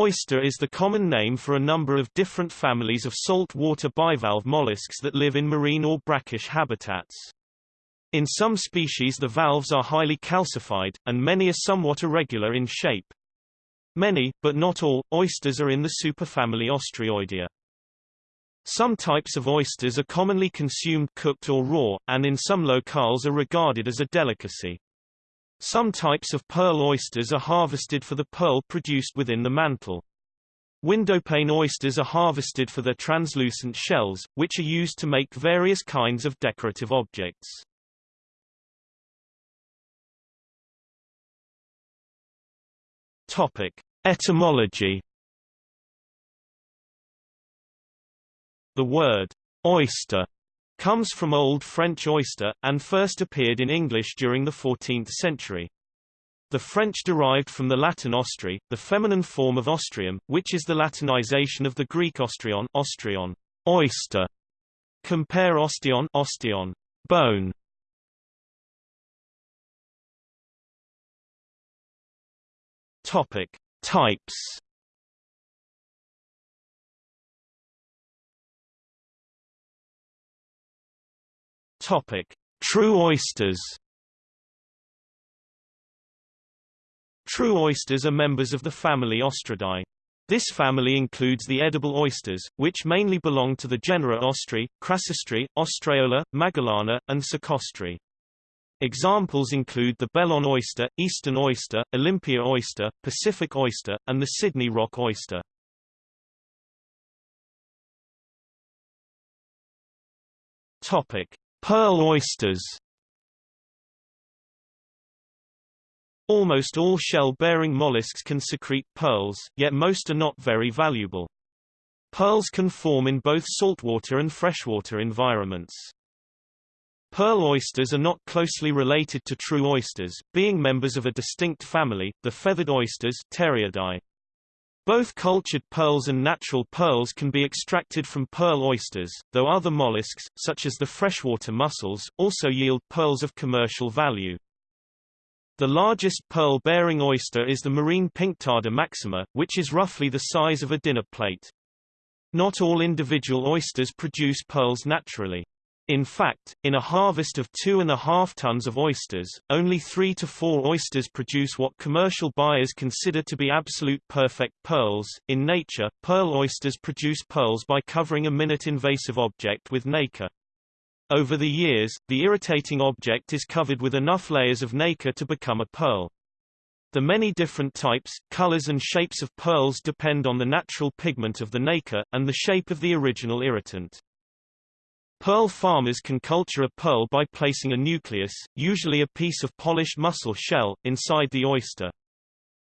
Oyster is the common name for a number of different families of saltwater bivalve mollusks that live in marine or brackish habitats. In some species the valves are highly calcified, and many are somewhat irregular in shape. Many, but not all, oysters are in the superfamily Ostreoidea. Some types of oysters are commonly consumed cooked or raw, and in some locales are regarded as a delicacy. Some types of pearl oysters are harvested for the pearl produced within the mantle. Windowpane oysters are harvested for their translucent shells, which are used to make various kinds of decorative objects. Topic: Etymology. The word oyster comes from Old French oyster, and first appeared in English during the 14th century. The French derived from the Latin ostrea, the feminine form of ostreum, which is the Latinization of the Greek ostreon, ostreon oyster. Compare osteon, osteon bone. Topic: Types. Topic: True oysters. True oysters are members of the family Ostreidae. This family includes the edible oysters, which mainly belong to the genera Ostrea, Crassostrea, Ostreola, Magallana, and Saccostrea. Examples include the Belon oyster, Eastern oyster, Olympia oyster, Pacific oyster, and the Sydney rock oyster. Topic: Pearl oysters. Almost all shell-bearing mollusks can secrete pearls, yet most are not very valuable. Pearls can form in both saltwater and freshwater environments. Pearl oysters are not closely related to true oysters, being members of a distinct family, the feathered oysters Pteriidae. Both cultured pearls and natural pearls can be extracted from pearl oysters, though other mollusks, such as the freshwater mussels, also yield pearls of commercial value. The largest pearl-bearing oyster is the marine Pinctada maxima, which is roughly the size of a dinner plate. Not all individual oysters produce pearls naturally. In fact, in a harvest of two and a half tons of oysters, only three to four oysters produce what commercial buyers consider to be absolute perfect pearls. In nature, pearl oysters produce pearls by covering a minute invasive object with nacre. Over the years, the irritating object is covered with enough layers of nacre to become a pearl. The many different types, colors and shapes of pearls depend on the natural pigment of the nacre, and the shape of the original irritant. Pearl farmers can culture a pearl by placing a nucleus, usually a piece of polished mussel shell, inside the oyster.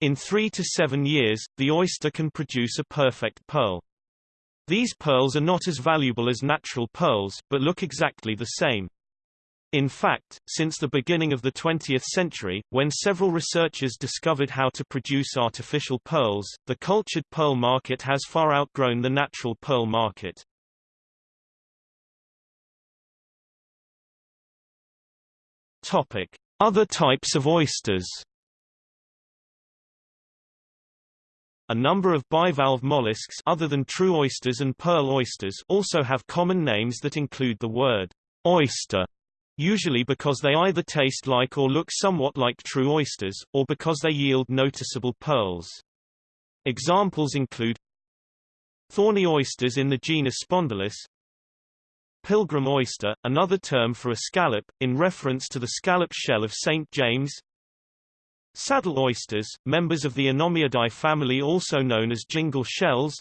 In three to seven years, the oyster can produce a perfect pearl. These pearls are not as valuable as natural pearls, but look exactly the same. In fact, since the beginning of the 20th century, when several researchers discovered how to produce artificial pearls, the cultured pearl market has far outgrown the natural pearl market. Topic: Other types of oysters. A number of bivalve mollusks other than true oysters and pearl oysters also have common names that include the word oyster, usually because they either taste like or look somewhat like true oysters, or because they yield noticeable pearls. Examples include thorny oysters in the genus Spondylus, Pilgrim oyster, another term for a scallop, in reference to the scallop shell of St. James. Saddle oysters, members of the Anomiidae family also known as jingle shells.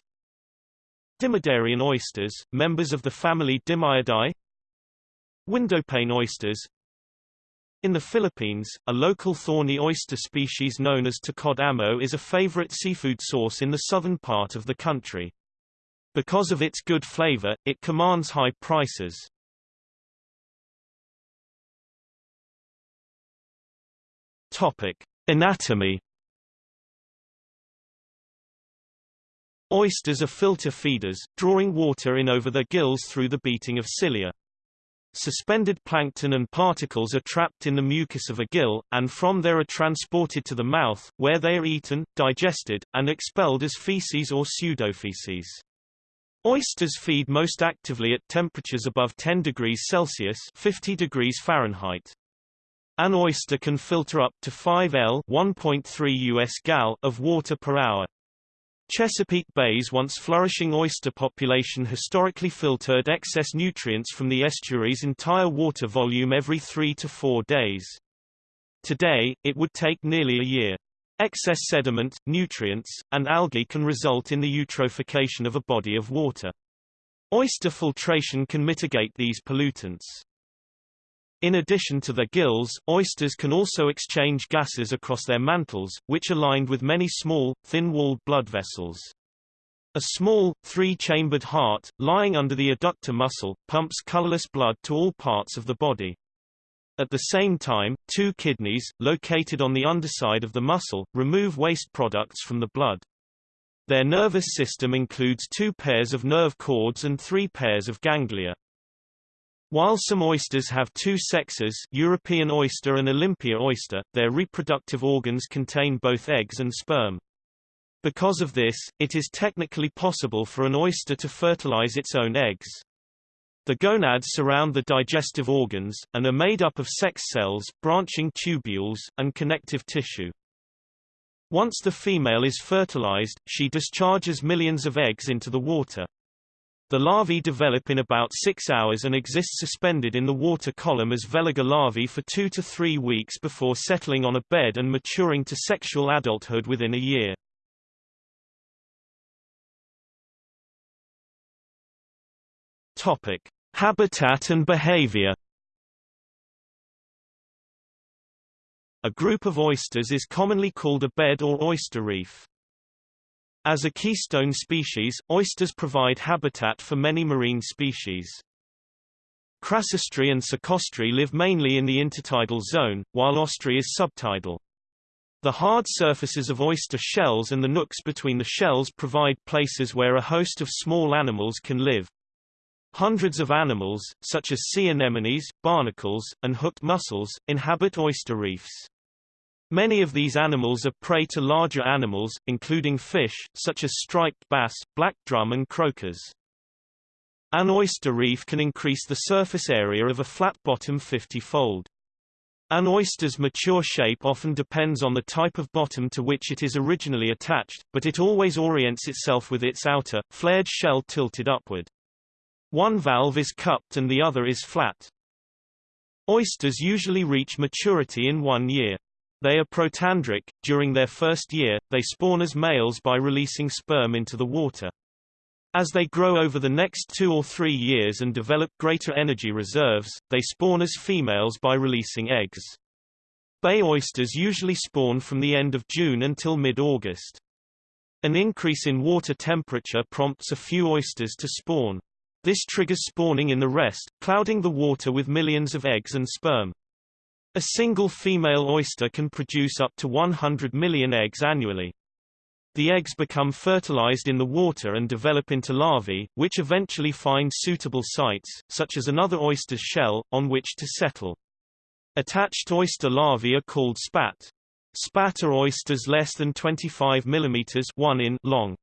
Dimyarian oysters, members of the family Dimyidae. Windowpane oysters. In the Philippines, a local thorny oyster species known as tocod amo is a favorite seafood source in the southern part of the country. Because of its good flavor, it commands high prices. Topic: Anatomy Oysters are filter feeders, drawing water in over their gills through the beating of cilia. suspended plankton and particles are trapped in the mucus of a gill, and from there are transported to the mouth, where they are eaten, digested, and expelled as feces or pseudofeces. Oysters feed most actively at temperatures above 10 degrees Celsius 50 degrees Fahrenheit. An oyster can filter up to 5 L 1.3 US gal of water per hour. Chesapeake Bay's once flourishing oyster population historically filtered excess nutrients from the estuary's entire water volume every three to four days. Today, it would take nearly a year. Excess sediment, nutrients, and algae can result in the eutrophication of a body of water. Oyster filtration can mitigate these pollutants. In addition to their gills, oysters can also exchange gases across their mantles, which are lined with many small, thin-walled blood vessels. A small, three-chambered heart, lying under the adductor muscle, pumps colorless blood to all parts of the body. At the same time, two kidneys, located on the underside of the muscle, remove waste products from the blood. Their nervous system includes two pairs of nerve cords and three pairs of ganglia. While some oysters have two sexes European oyster and Olympia oyster, their reproductive organs contain both eggs and sperm. Because of this, it is technically possible for an oyster to fertilize its own eggs. The gonads surround the digestive organs, and are made up of sex cells, branching tubules, and connective tissue. Once the female is fertilized, she discharges millions of eggs into the water. The larvae develop in about six hours and exist suspended in the water column as veliger larvae for two to three weeks before settling on a bed and maturing to sexual adulthood within a year. Topic: Habitat and behavior. A group of oysters is commonly called a bed or oyster reef. As a keystone species, oysters provide habitat for many marine species. Crassostrea and Saccostrea live mainly in the intertidal zone, while Ostrea is subtidal. The hard surfaces of oyster shells and the nooks between the shells provide places where a host of small animals can live. Hundreds of animals, such as sea anemones, barnacles, and hooked mussels, inhabit oyster reefs. Many of these animals are prey to larger animals, including fish, such as striped bass, black drum and croakers. An oyster reef can increase the surface area of a flat bottom 50-fold. An oyster's mature shape often depends on the type of bottom to which it is originally attached, but it always orients itself with its outer, flared shell tilted upward. One valve is cupped and the other is flat. Oysters usually reach maturity in one year. They are protandric. During their first year, they spawn as males by releasing sperm into the water. As they grow over the next two or three years and develop greater energy reserves, they spawn as females by releasing eggs. Bay oysters usually spawn from the end of June until mid-August. An increase in water temperature prompts a few oysters to spawn. This triggers spawning in the rest, clouding the water with millions of eggs and sperm. A single female oyster can produce up to 100 million eggs annually. The eggs become fertilized in the water and develop into larvae, which eventually find suitable sites, such as another oyster's shell, on which to settle. Attached oyster larvae are called spat. Spat are oysters less than 25 mm 1 in long.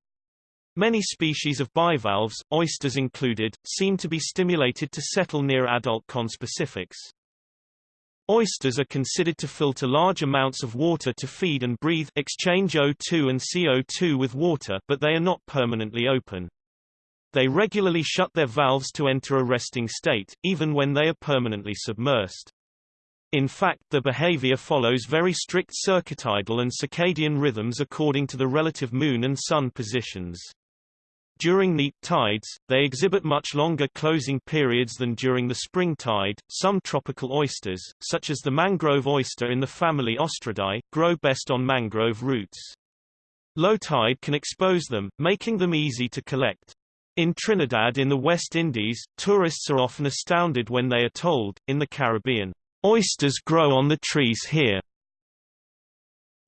Many species of bivalves, oysters included, seem to be stimulated to settle near adult conspecifics. Oysters are considered to filter large amounts of water to feed and breathe exchange O2 and CO2 with water but they are not permanently open. They regularly shut their valves to enter a resting state, even when they are permanently submersed. In fact the behavior follows very strict circadial and circadian rhythms according to the relative moon and sun positions. During neap tides, they exhibit much longer closing periods than during the spring tide. Some tropical oysters, such as the mangrove oyster in the family Ostreidae, grow best on mangrove roots. Low tide can expose them, making them easy to collect. In Trinidad in the West Indies, tourists are often astounded when they are told, in the Caribbean, oysters grow on the trees here.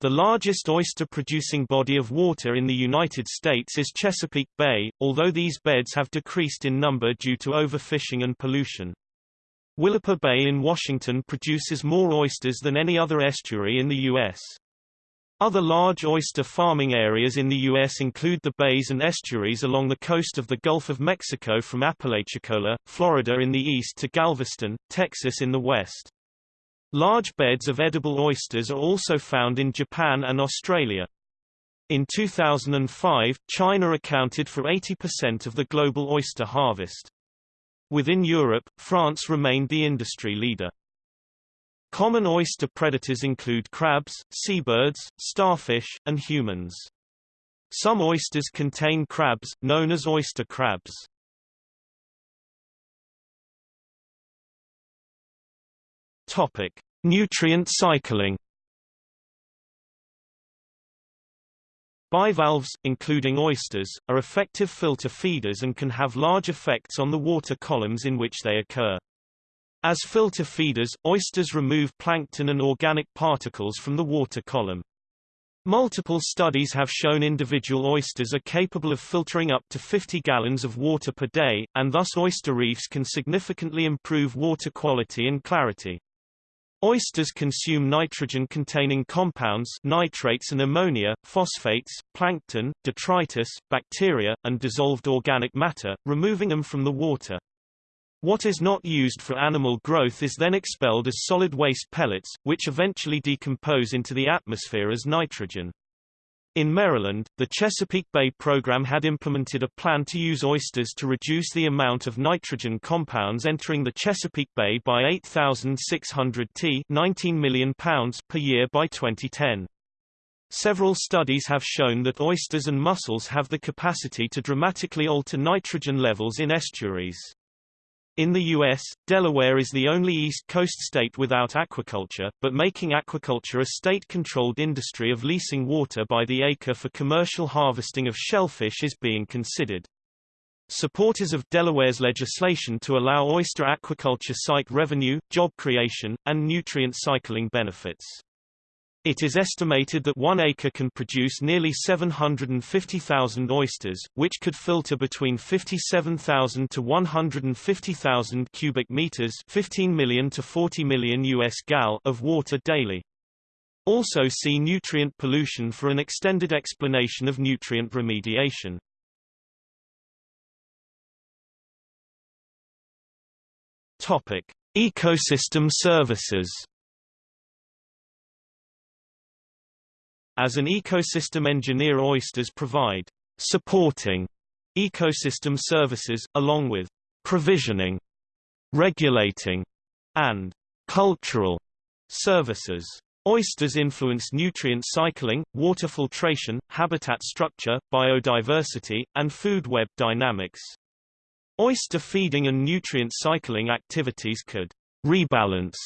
The largest oyster-producing body of water in the United States is Chesapeake Bay, although these beds have decreased in number due to overfishing and pollution. Willapa Bay in Washington produces more oysters than any other estuary in the U.S. Other large oyster farming areas in the U.S. include the bays and estuaries along the coast of the Gulf of Mexico from Apalachicola, Florida in the east to Galveston, Texas in the west. Large beds of edible oysters are also found in Japan and Australia. In 2005, China accounted for 80% of the global oyster harvest. Within Europe, France remained the industry leader. Common oyster predators include crabs, seabirds, starfish, and humans. Some oysters contain crabs, known as oyster crabs. Topic: Nutrient cycling. Bivalves, including oysters, are effective filter feeders and can have large effects on the water columns in which they occur. As filter feeders, oysters remove plankton and organic particles from the water column. Multiple studies have shown individual oysters are capable of filtering up to 50 gallons of water per day, and thus oyster reefs can significantly improve water quality and clarity. Oysters consume nitrogen-containing compounds nitrates and ammonia, phosphates, plankton, detritus, bacteria, and dissolved organic matter, removing them from the water. What is not used for animal growth is then expelled as solid waste pellets, which eventually decompose into the atmosphere as nitrogen. In Maryland, the Chesapeake Bay program had implemented a plan to use oysters to reduce the amount of nitrogen compounds entering the Chesapeake Bay by 8,600 t 19 million pounds per year by 2010. Several studies have shown that oysters and mussels have the capacity to dramatically alter nitrogen levels in estuaries. In the U.S., Delaware is the only East Coast state without aquaculture, but making aquaculture a state-controlled industry of leasing water by the acre for commercial harvesting of shellfish is being considered. Supporters of Delaware's legislation to allow oyster aquaculture cite revenue, job creation, and nutrient cycling benefits. It is estimated that one acre can produce nearly 750,000 oysters, which could filter between 57,000 to 150,000 cubic meters 15 million to 40 million US gal of water daily. Also see nutrient pollution for an extended explanation of nutrient remediation. Topic: Ecosystem services As an ecosystem engineer oysters provide supporting ecosystem services, along with provisioning, regulating, and cultural services. Oysters influence nutrient cycling, water filtration, habitat structure, biodiversity, and food web dynamics. Oyster feeding and nutrient cycling activities could rebalance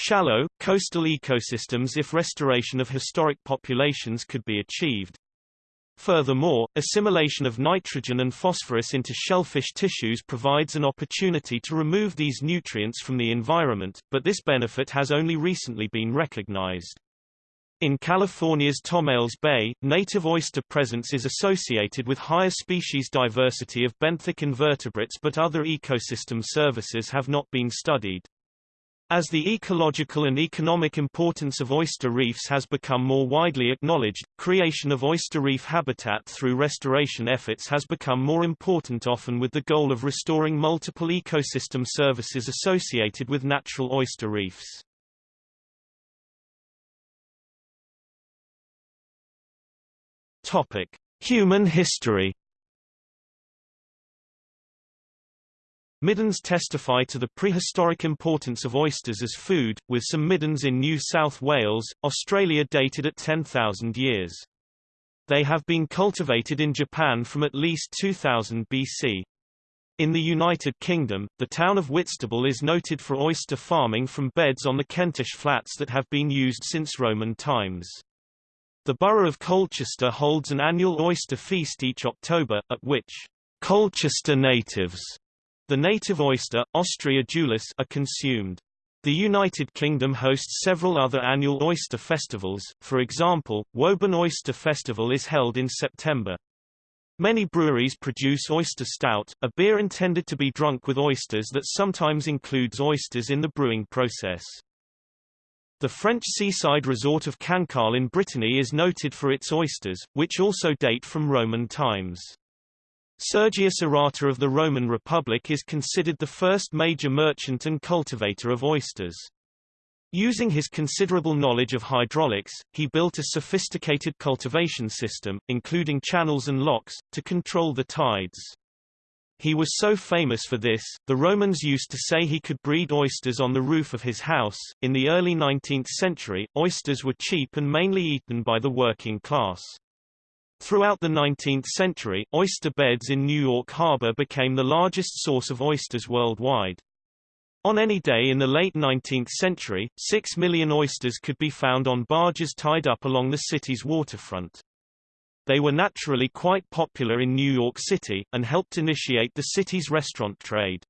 Shallow, coastal ecosystems if restoration of historic populations could be achieved. Furthermore, assimilation of nitrogen and phosphorus into shellfish tissues provides an opportunity to remove these nutrients from the environment, but this benefit has only recently been recognized. In California's Tomales Bay, native oyster presence is associated with higher species diversity of benthic invertebrates but other ecosystem services have not been studied. As the ecological and economic importance of oyster reefs has become more widely acknowledged, creation of oyster reef habitat through restoration efforts has become more important often with the goal of restoring multiple ecosystem services associated with natural oyster reefs. Topic: Human history Middens testify to the prehistoric importance of oysters as food, with some middens in New South Wales, Australia dated at 10,000 years. They have been cultivated in Japan from at least 2000 BC. In the United Kingdom, the town of Whitstable is noted for oyster farming from beds on the Kentish Flats that have been used since Roman times. The borough of Colchester holds an annual oyster feast each October, at which Colchester natives the native oyster, Ostrea edulis, are consumed. The United Kingdom hosts several other annual oyster festivals, for example, Woburn Oyster Festival is held in September. Many breweries produce oyster stout, a beer intended to be drunk with oysters that sometimes includes oysters in the brewing process. The French seaside resort of Cancale in Brittany is noted for its oysters, which also date from Roman times. Sergius Orata of the Roman Republic is considered the first major merchant and cultivator of oysters. Using his considerable knowledge of hydraulics, he built a sophisticated cultivation system, including channels and locks, to control the tides. He was so famous for this, the Romans used to say he could breed oysters on the roof of his house. In the early 19th century, oysters were cheap and mainly eaten by the working class. Throughout the 19th century, oyster beds in New York Harbor became the largest source of oysters worldwide. On any day in the late 19th century, six million oysters could be found on barges tied up along the city's waterfront. They were naturally quite popular in New York City, and helped initiate the city's restaurant trade.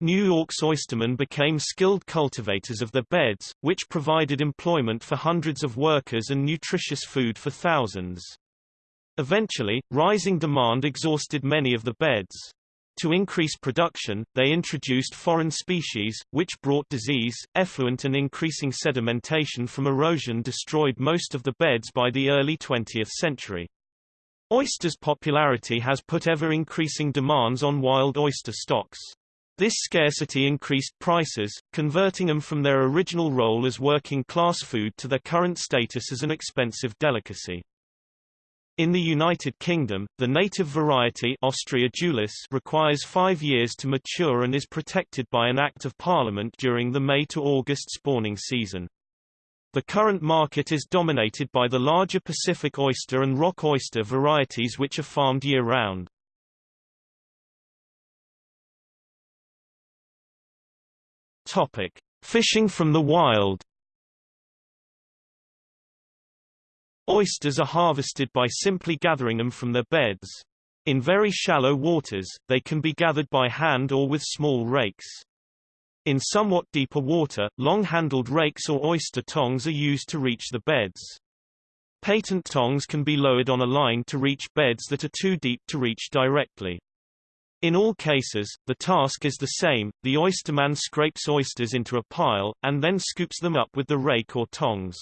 New York's oystermen became skilled cultivators of the beds, which provided employment for hundreds of workers and nutritious food for thousands. Eventually, rising demand exhausted many of the beds. To increase production, they introduced foreign species, which brought disease, effluent and increasing sedimentation from erosion destroyed most of the beds by the early 20th century. Oysters' popularity has put ever-increasing demands on wild oyster stocks. This scarcity increased prices, converting them from their original role as working-class food to their current status as an expensive delicacy. In the United Kingdom, the native variety Ostrea edulis requires five years to mature and is protected by an Act of Parliament during the May to August spawning season. The current market is dominated by the larger Pacific oyster and rock oyster varieties which are farmed year-round. Fishing from the wild Oysters are harvested by simply gathering them from their beds. In very shallow waters, they can be gathered by hand or with small rakes. In somewhat deeper water, long-handled rakes or oyster tongs are used to reach the beds. Patent tongs can be lowered on a line to reach beds that are too deep to reach directly. In all cases, the task is the same, the oysterman scrapes oysters into a pile, and then scoops them up with the rake or tongs.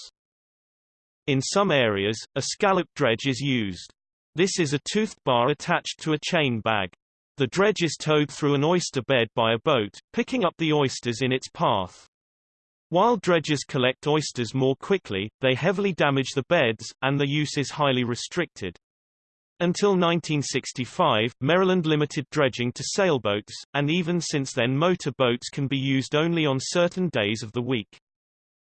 In some areas, a scallop dredge is used. This is a toothed bar attached to a chain bag. The dredge is towed through an oyster bed by a boat, picking up the oysters in its path. While dredges collect oysters more quickly, they heavily damage the beds, and the use is highly restricted. Until 1965, Maryland limited dredging to sailboats, and even since then motor boats can be used only on certain days of the week.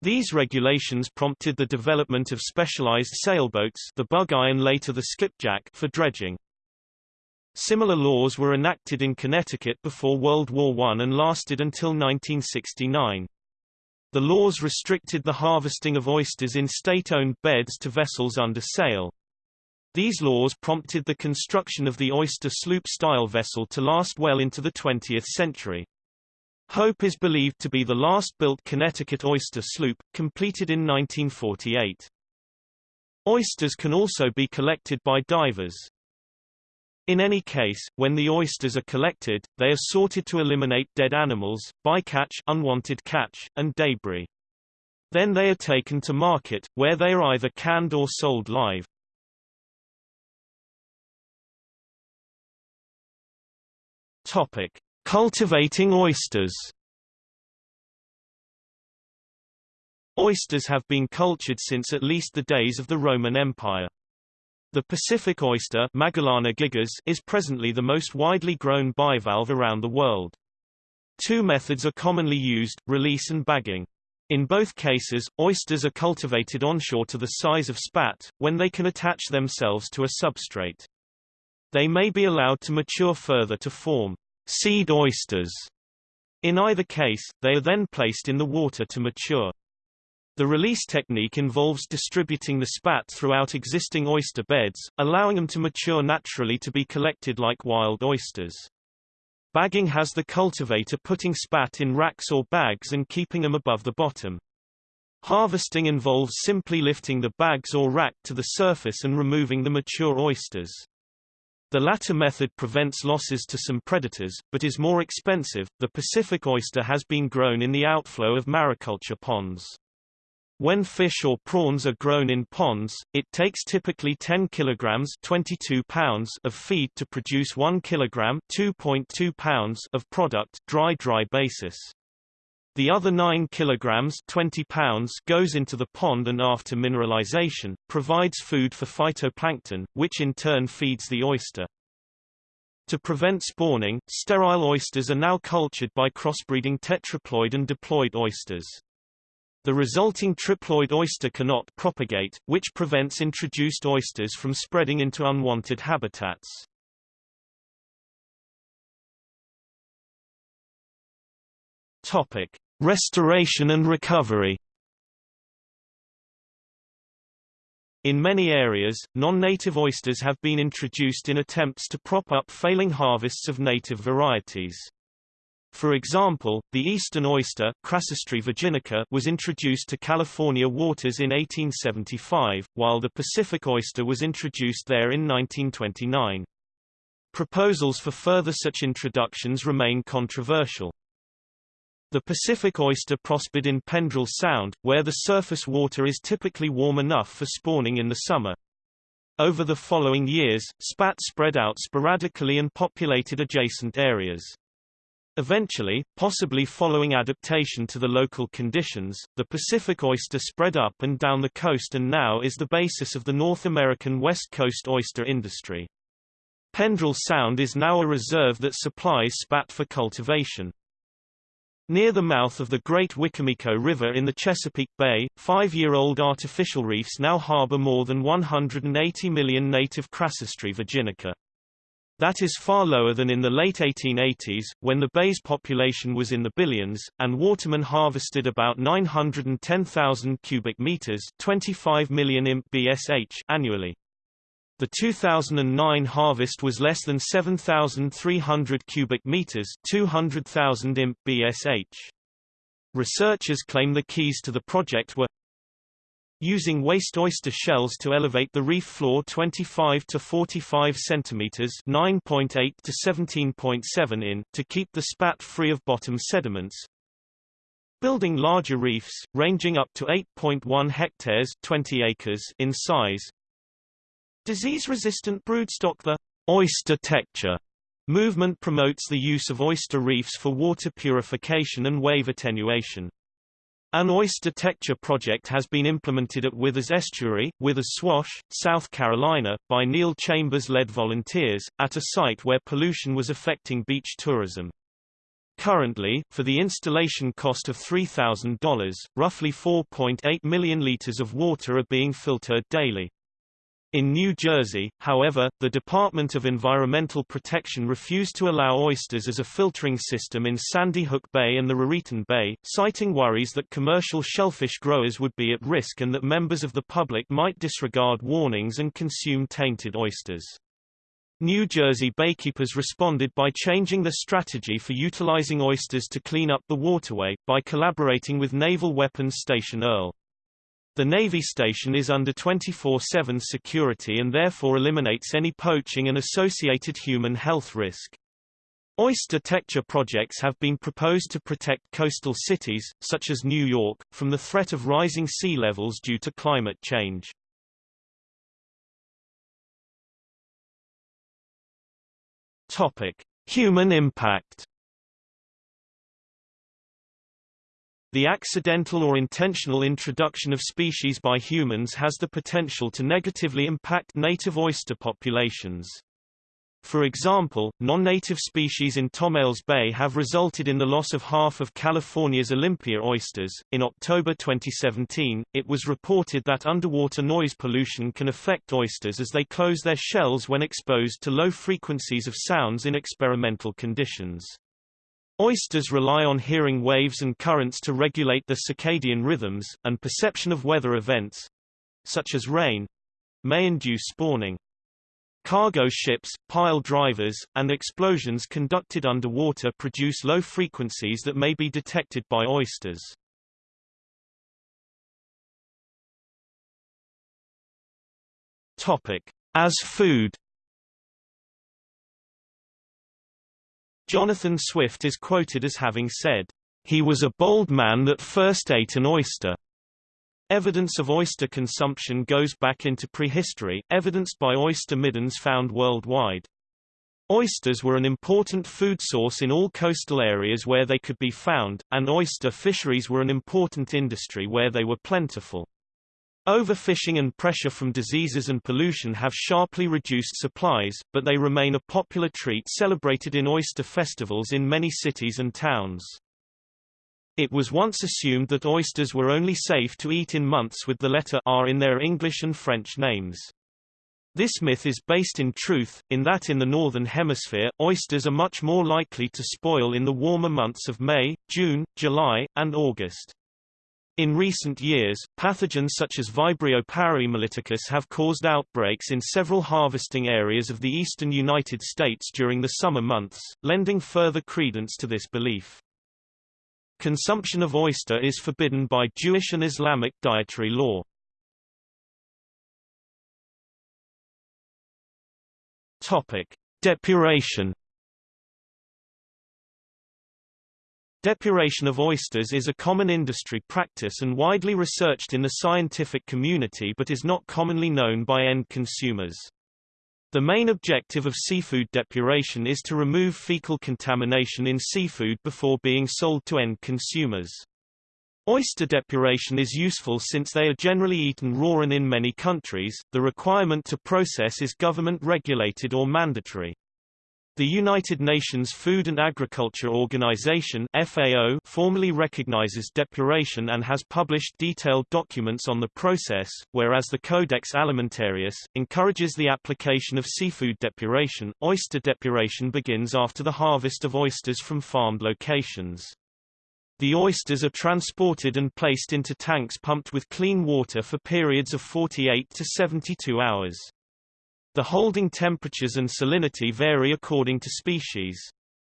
These regulations prompted the development of specialized sailboats the bug-eye and later the skipjack for dredging. Similar laws were enacted in Connecticut before World War I and lasted until 1969. The laws restricted the harvesting of oysters in state-owned beds to vessels under sail. These laws prompted the construction of the oyster sloop-style vessel to last well into the 20th century. Hope is believed to be the last built Connecticut oyster sloop, completed in 1948. Oysters can also be collected by divers. In any case, when the oysters are collected, they are sorted to eliminate dead animals, bycatch unwanted catch, and debris. Then they are taken to market, where they are either canned or sold live. Topic: Cultivating oysters Oysters have been cultured since at least the days of the Roman Empire. The Pacific oyster gigas is presently the most widely grown bivalve around the world. Two methods are commonly used, release and bagging. In both cases, oysters are cultivated onshore to the size of spat, when they can attach themselves to a substrate. They may be allowed to mature further to form seed oysters. In either case, they are then placed in the water to mature. The release technique involves distributing the spat throughout existing oyster beds, allowing them to mature naturally to be collected like wild oysters. Bagging has the cultivator putting spat in racks or bags and keeping them above the bottom. Harvesting involves simply lifting the bags or rack to the surface and removing the mature oysters. The latter method prevents losses to some predators, but is more expensive. The Pacific oyster has been grown in the outflow of mariculture ponds. When fish or prawns are grown in ponds, it takes typically 10 kilograms 22 pounds of feed to produce 1 kilogram 2.2 pounds of product dry-dry basis. The other 9 kilograms 20 pounds goes into the pond and after mineralization, provides food for phytoplankton, which in turn feeds the oyster. To prevent spawning, sterile oysters are now cultured by crossbreeding tetraploid and diploid oysters. The resulting triploid oyster cannot propagate, which prevents introduced oysters from spreading into unwanted habitats. Topic: Restoration and recovery. In many areas, non-native oysters have been introduced in attempts to prop up failing harvests of native varieties. For example, the eastern oyster virginica was introduced to California waters in 1875, while the Pacific oyster was introduced there in 1929. Proposals for further such introductions remain controversial. The Pacific oyster prospered in Pendrell Sound, where the surface water is typically warm enough for spawning in the summer. Over the following years, spat spread out sporadically and populated adjacent areas. Eventually, possibly following adaptation to the local conditions, the Pacific oyster spread up and down the coast and now is the basis of the North American West Coast oyster industry. Pendrell Sound is now a reserve that supplies spat for cultivation. Near the mouth of the Great Wicomico River in the Chesapeake Bay, five-year-old artificial reefs now harbor more than 180 million native Crassostrea virginica. That is far lower than in the late 1880s, when the bay's population was in the billions, and Waterman harvested about 910,000 cubic meters 25 million imp BSH annually. The 2009 harvest was less than 7,300 cubic meters 200,000 imp BSH. Researchers claim the keys to the project were using waste oyster shells to elevate the reef floor 25 to 45 centimeters 9.8 to 17.7 in to keep the spat free of bottom sediments building larger reefs ranging up to 8.1 hectares 20 acres in size Disease-resistant broodstock The oyster-tecture movement promotes the use of oyster reefs for water purification and wave attenuation. An oyster-tecture project has been implemented at Withers Estuary, Withers Swash, South Carolina, by Neil Chambers-led volunteers, at a site where pollution was affecting beach tourism. Currently, for the installation cost of $3,000, roughly 4.8 million liters of water are being filtered daily. In New Jersey, however, the Department of Environmental Protection refused to allow oysters as a filtering system in Sandy Hook Bay and the Raritan Bay, citing worries that commercial shellfish growers would be at risk and that members of the public might disregard warnings and consume tainted oysters. New Jersey baykeepers responded by changing their strategy for utilizing oysters to clean up the waterway, by collaborating with Naval Weapons Station Earle. The Navy station is under 24-7 security and therefore eliminates any poaching and associated human health risk. Oyster-tecture projects have been proposed to protect coastal cities, such as New York, from the threat of rising sea levels due to climate change. Topic: Human impact. The accidental or intentional introduction of species by humans has the potential to negatively impact native oyster populations. For example, non-native species in Tomales Bay have resulted in the loss of half of California's Olympia oysters. In October 2017, it was reported that underwater noise pollution can affect oysters as they close their shells when exposed to low frequencies of sounds in experimental conditions. Oysters rely on hearing waves and currents to regulate their circadian rhythms, and perception of weather events such as rain may induce spawning. Cargo ships, pile drivers, and explosions conducted underwater produce low frequencies that may be detected by oysters. Topic: As food Jonathan Swift is quoted as having said, "...he was a bold man that first ate an oyster." Evidence of oyster consumption goes back into prehistory, evidenced by oyster middens found worldwide. Oysters were an important food source in all coastal areas where they could be found, and oyster fisheries were an important industry where they were plentiful. Overfishing and pressure from diseases and pollution have sharply reduced supplies, but they remain a popular treat celebrated in oyster festivals in many cities and towns. It was once assumed that oysters were only safe to eat in months with the letter R in their English and French names. This myth is based in truth, in that in the Northern Hemisphere, oysters are much more likely to spoil in the warmer months of May, June, July, and August. In recent years, pathogens such as Vibrio parahaemolyticus have caused outbreaks in several harvesting areas of the eastern United States during the summer months, lending further credence to this belief. Consumption of oyster is forbidden by Jewish and Islamic dietary law. Topic: Depuration. Depuration of oysters is a common industry practice and widely researched in the scientific community but is not commonly known by end consumers. The main objective of seafood depuration is to remove fecal contamination in seafood before being sold to end consumers. Oyster depuration is useful since they are generally eaten raw and in many countries, the requirement to process is government regulated or mandatory. The United Nations Food and Agriculture Organization FAO formally recognizes depuration and has published detailed documents on the process, whereas the Codex Alimentarius, encourages the application of seafood depuration. Oyster depuration begins after the harvest of oysters from farmed locations. The oysters are transported and placed into tanks pumped with clean water for periods of 48 to 72 hours. The holding temperatures and salinity vary according to species.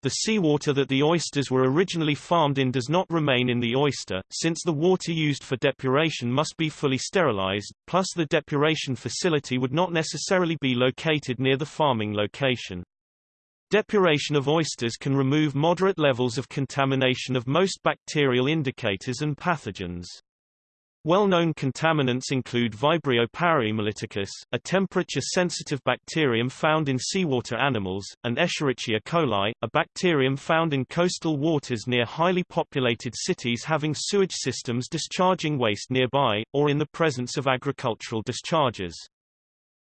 The seawater that the oysters were originally farmed in does not remain in the oyster, since the water used for depuration must be fully sterilized, plus the depuration facility would not necessarily be located near the farming location. Depuration of oysters can remove moderate levels of contamination of most bacterial indicators and pathogens. Well-known contaminants include Vibrio parahaemolyticus, a temperature-sensitive bacterium found in seawater animals, and Escherichia coli, a bacterium found in coastal waters near highly populated cities having sewage systems discharging waste nearby, or in the presence of agricultural discharges.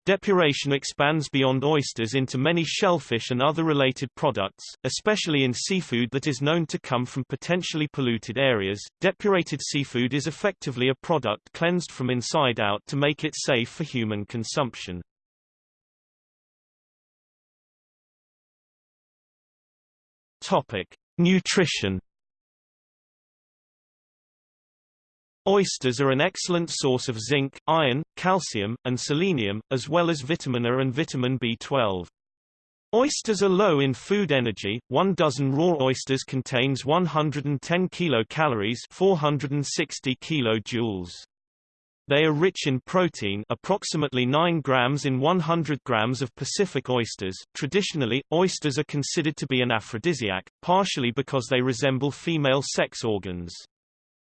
Depuration expands beyond oysters into many shellfish and other related products, especially in seafood that is known to come from potentially polluted areas. Depurated seafood is effectively a product cleansed from inside out to make it safe for human consumption. Topic: Nutrition Oysters are an excellent source of zinc, iron, calcium, and selenium, as well as vitamin A and vitamin B12. Oysters are low in food energy. One dozen raw oysters contains 110 kilocalories, 460 kilojoules. They are rich in protein, approximately 9 grams in 100 grams of Pacific oysters. Traditionally, oysters are considered to be an aphrodisiac, partially because they resemble female sex organs.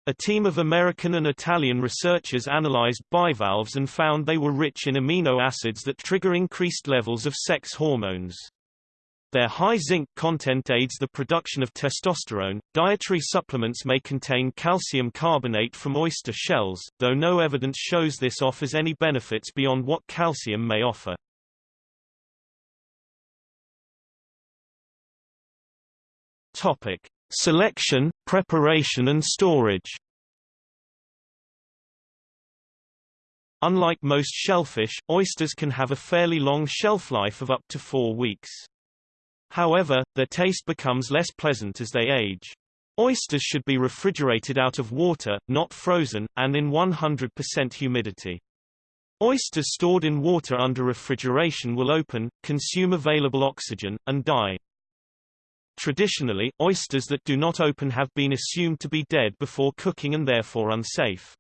A team of American and Italian researchers analyzed bivalves and found they were rich in amino acids that trigger increased levels of sex hormones. Their high zinc content aids the production of testosterone. Dietary supplements may contain calcium carbonate from oyster shells, though no evidence shows this offers any benefits beyond what calcium may offer. Topic: Selection, preparation and storage Unlike most shellfish, oysters can have a fairly long shelf life of up to four weeks. However, their taste becomes less pleasant as they age. Oysters should be refrigerated out of water, not frozen, and in 100% humidity. Oysters stored in water under refrigeration will open, consume available oxygen, and die. Traditionally, oysters that do not open have been assumed to be dead before cooking and therefore unsafe.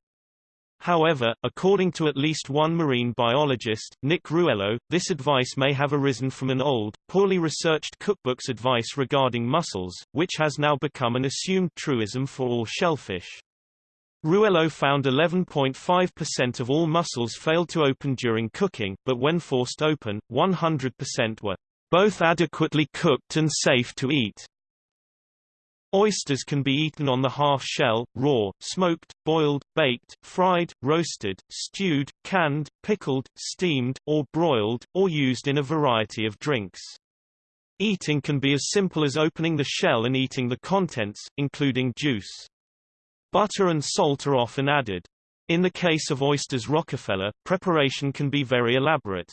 However, according to at least one marine biologist, Nick Ruello, this advice may have arisen from an old, poorly researched cookbook's advice regarding mussels, which has now become an assumed truism for all shellfish. Ruello found 11.5% of all mussels failed to open during cooking, but when forced open, 100% were both adequately cooked and safe to eat. Oysters can be eaten on the half shell, raw, smoked, boiled, baked, fried, roasted, stewed, canned, pickled, steamed, or broiled, or used in a variety of drinks. Eating can be as simple as opening the shell and eating the contents, including juice. Butter and salt are often added. In the case of oysters Rockefeller, preparation can be very elaborate.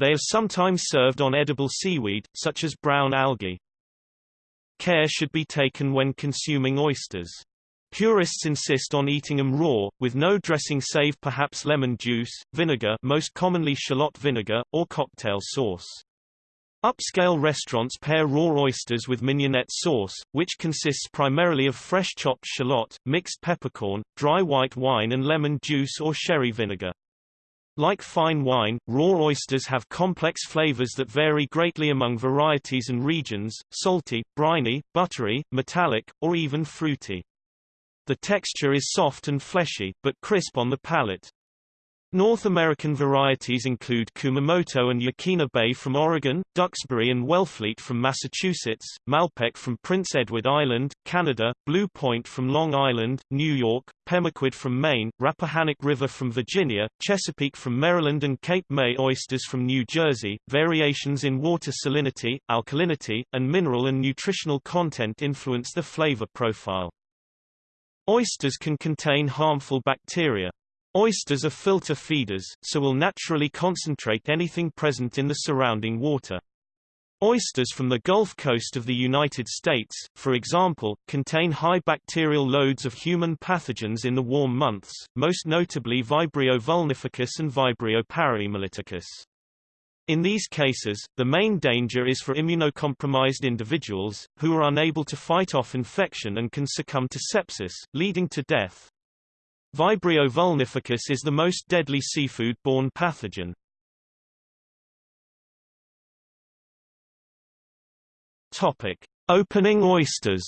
They are sometimes served on edible seaweed, such as brown algae. Care should be taken when consuming oysters. Purists insist on eating them raw, with no dressing save perhaps lemon juice, vinegar most commonly shallot vinegar, or cocktail sauce. Upscale restaurants pair raw oysters with mignonette sauce, which consists primarily of fresh chopped shallot, mixed peppercorn, dry white wine and lemon juice or sherry vinegar. Like fine wine, raw oysters have complex flavors that vary greatly among varieties and regions, salty, briny, buttery, metallic, or even fruity. The texture is soft and fleshy, but crisp on the palate. North American varieties include Kumamoto and Yaquina Bay from Oregon, Duxbury and Wellfleet from Massachusetts, Malpeque from Prince Edward Island, Canada, Blue Point from Long Island, New York, Pemaquid from Maine, Rappahannock River from Virginia, Chesapeake from Maryland and Cape May oysters from New Jersey. Variations in water salinity, alkalinity, and mineral and nutritional content influence the flavor profile. Oysters can contain harmful bacteria, Oysters are filter feeders, so will naturally concentrate anything present in the surrounding water. Oysters from the Gulf Coast of the United States, for example, contain high bacterial loads of human pathogens in the warm months, most notably Vibrio vulnificus and Vibrio parahaemolyticus. In these cases, the main danger is for immunocompromised individuals, who are unable to fight off infection and can succumb to sepsis, leading to death. Vibrio vulnificus is the most deadly seafood-borne pathogen. Topic: Opening oysters.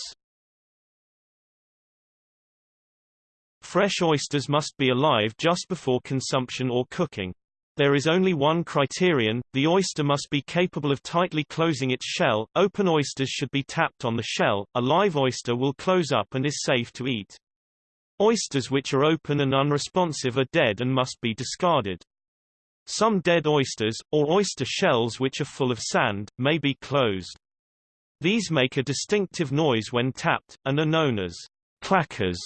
Fresh oysters must be alive just before consumption or cooking. There is only one criterion, the oyster must be capable of tightly closing its shell, open oysters should be tapped on the shell, a live oyster will close up and is safe to eat. Oysters which are open and unresponsive are dead and must be discarded. Some dead oysters, or oyster shells which are full of sand, may be closed. These make a distinctive noise when tapped, and are known as clackers.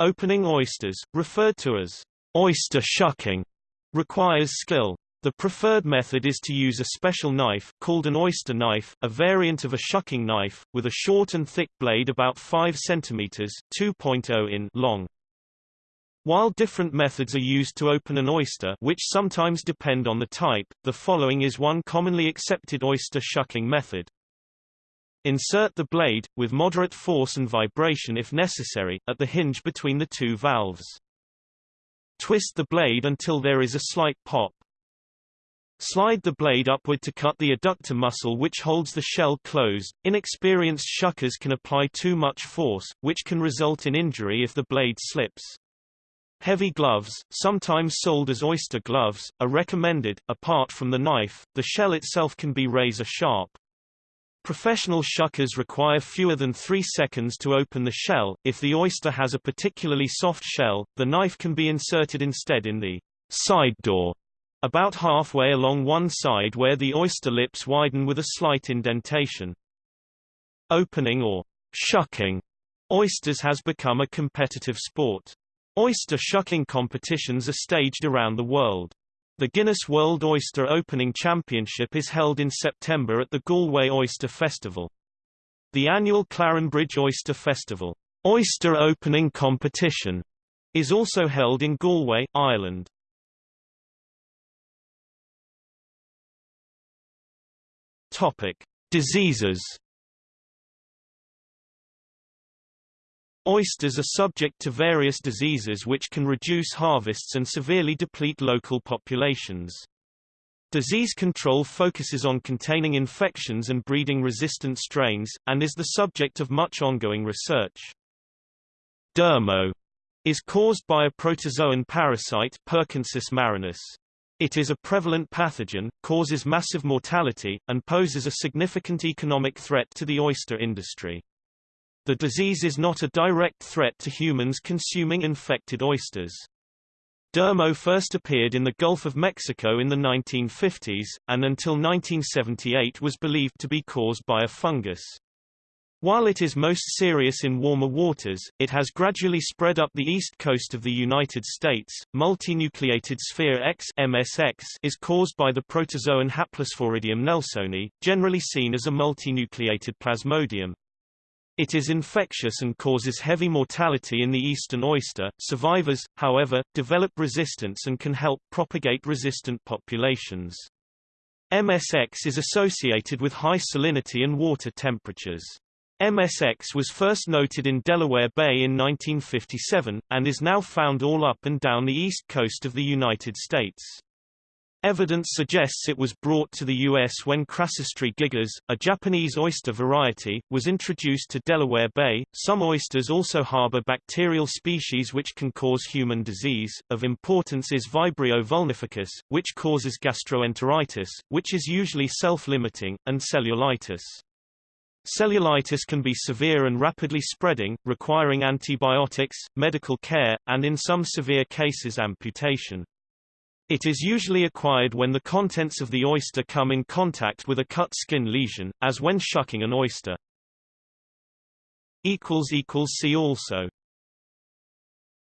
Opening oysters, referred to as oyster shucking, requires skill. The preferred method is to use a special knife, called an oyster knife, a variant of a shucking knife, with a short and thick blade about 5 cm 2.0 in long. While different methods are used to open an oyster which sometimes depend on the type, the following is one commonly accepted oyster shucking method. Insert the blade, with moderate force and vibration if necessary, at the hinge between the two valves. Twist the blade until there is a slight pop. Slide the blade upward to cut the adductor muscle which holds the shell closed. Inexperienced shuckers can apply too much force, which can result in injury if the blade slips. Heavy gloves, sometimes sold as oyster gloves, are recommended. Apart from the knife, the shell itself can be razor sharp. Professional shuckers require fewer than 3 seconds to open the shell. If the oyster has a particularly soft shell, the knife can be inserted instead in the side door about halfway along one side where the oyster lips widen with a slight indentation. Opening or shucking oysters has become a competitive sport. Oyster shucking competitions are staged around the world. The Guinness World Oyster Opening Championship is held in September at the Galway Oyster Festival. The annual Clarenbridge Oyster Festival, Oyster Opening Competition, is also held in Galway, Ireland. Topic: Diseases. Oysters are subject to various diseases which can reduce harvests and severely deplete local populations. Disease control focuses on containing infections and breeding resistant strains, and is the subject of much ongoing research. Dermo is caused by a protozoan parasite Perkinsus marinus. It is a prevalent pathogen, causes massive mortality, and poses a significant economic threat to the oyster industry. The disease is not a direct threat to humans consuming infected oysters. Dermo first appeared in the Gulf of Mexico in the 1950s, and until 1978 was believed to be caused by a fungus. While it is most serious in warmer waters, it has gradually spread up the east coast of the United States. Multinucleated sphere X (MSX) is caused by the protozoan Haplosporidium nelsoni, generally seen as a multinucleated plasmodium. It is infectious and causes heavy mortality in the eastern oyster. Survivors, however, develop resistance and can help propagate resistant populations. MSX is associated with high salinity and water temperatures. MSX was first noted in Delaware Bay in 1957, and is now found all up and down the east coast of the United States. Evidence suggests it was brought to the U.S. when Crassostrea gigas, a Japanese oyster variety, was introduced to Delaware Bay. Some oysters also harbor bacterial species which can cause human disease. Of importance is Vibrio vulnificus, which causes gastroenteritis, which is usually self-limiting, and cellulitis. Cellulitis can be severe and rapidly spreading, requiring antibiotics, medical care, and in some severe cases amputation. It is usually acquired when the contents of the oyster come in contact with a cut skin lesion, as when shucking an oyster. See also